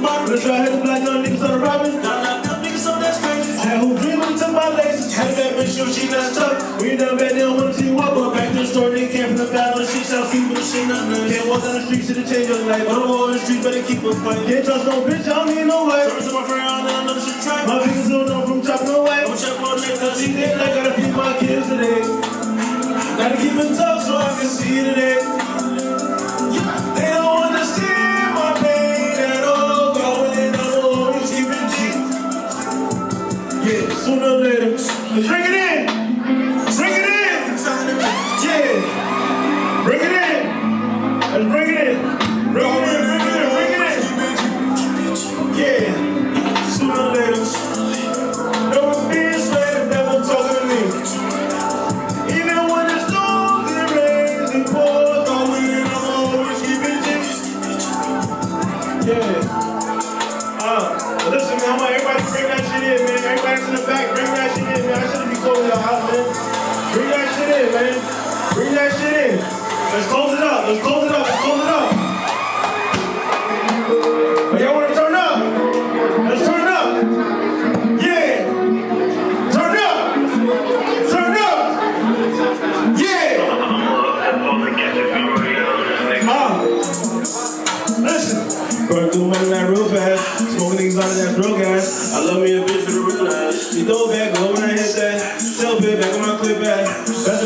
from the. Let's the black young niggas on the robbing. Got knocked up niggas on that crazy. Had who dreaming to my laces. Had bad bitch, sure she not tough. We done bad, they don't wanna see you walk. But back to the store, they came from the battle. She shall see with the shit nothing. Can't walk down the street, to the change your life. But I'm on the street, better keep a fight. Can't trust no bitch, I don't need no wife. Service to my friend, I don't know shit track. My fingers don't know from chopping away. I'm chop on next, cause he did. I gotta feed my kids today. Gotta keep it tough so I can see today. Let's bring it in. Bring it in. Yeah. Bring it in. Let's bring it in. Bring it in, in. Let's close it up. Let's close it up. Let's close it up. Y'all want to turn up? Let's turn up. Yeah. Turn up. Turn up. Yeah. Uh, listen. Going through money that real fast. Smoking these out of that drill gas. I love me a bitch for the real ass. Throw back, go when I hit that. Sell bit back on my clip back. Better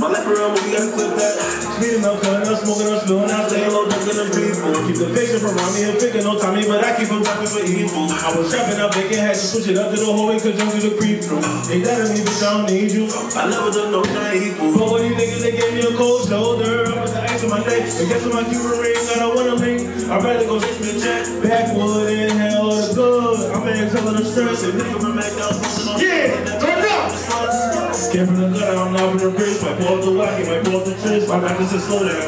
My life around, but we gotta clip that. Speeding up, cutting up, smoking up, spilling out, staying low, ducking them people. Keep the fiction from around me and picking no Tommy, but I keep them rapping for evil. I was trapping up, making had to push it up to the hallway, cause young people creep through. Ain't that me, bitch, I don't need you. I never done no not equal. But what these niggas, they gave me a cold shoulder. I was the ice on my neck. And guess what my Cuban ring, I don't wanna link. I'd rather go me a jet. Backwood, inhale the good. I'm in telling the stress. And nigga from McDonald's. Yeah, turn up. Came from the gutter, I'm not from the bridge. Might pull up the wacky, might pull up the twist. My doctor said slow down.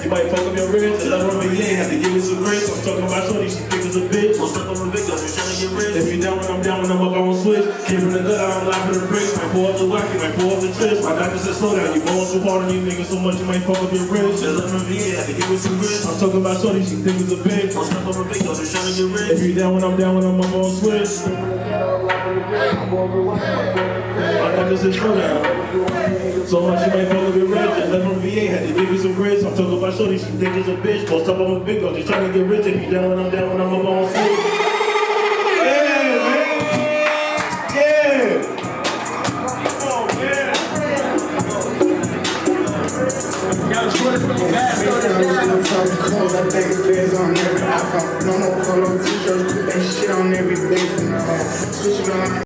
You might fuck up your wrist, and love me, yeah, have to give me some grace. I'm talking about shorty, she think it's a bitch. I'm stuck on the guns, you trying to get rich. If you down when I'm down, when I'm up, I won't switch. Came from the gutter, I'm laughing the bricks. Might pull up the wacky, might pull up the twist. My doctor said slow down, you blowing so hard on you niggas so much, you might fuck up your wrist. Just love me, yeah, have to give me some grace. I'm talking about shorty, she think it's a bitch. I'm stuck on the big guns, you trying to get rich. If you down when I'm down, when I'm up, I won't switch. My doctor said slow down. So much you might fuck up your rich. And left from VA had to give you some grits. I'm talking about shorty, she think it's a bitch. Post up on the big dog, just trying to get rich. If you down when I'm down, when I'm up on switch. Yeah, man. Yeah. Oh, man. I iPhone. No more polo t-shirts, put that shit on every. And, uh, switching on.